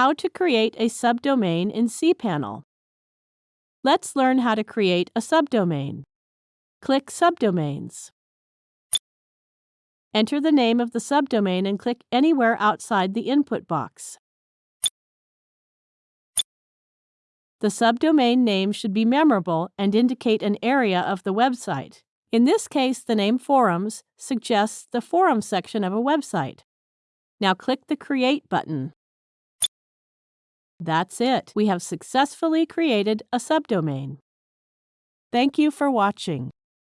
How to create a subdomain in cPanel. Let's learn how to create a subdomain. Click Subdomains. Enter the name of the subdomain and click anywhere outside the input box. The subdomain name should be memorable and indicate an area of the website. In this case, the name Forums suggests the forum section of a website. Now click the Create button. That's it. We have successfully created a subdomain. Thank you for watching.